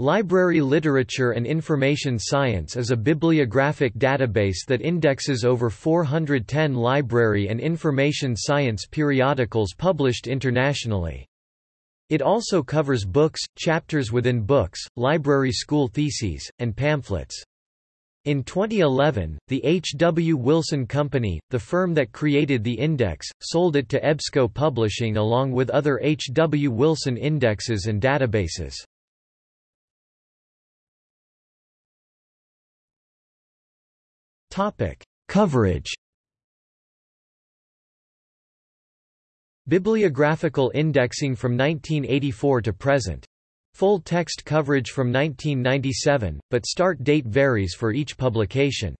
Library Literature and Information Science is a bibliographic database that indexes over 410 library and information science periodicals published internationally. It also covers books, chapters within books, library school theses, and pamphlets. In 2011, the H. W. Wilson Company, the firm that created the index, sold it to EBSCO Publishing along with other H. W. Wilson indexes and databases. Topic: Coverage. Bibliographical indexing from 1984 to present. Full text coverage from 1997, but start date varies for each publication.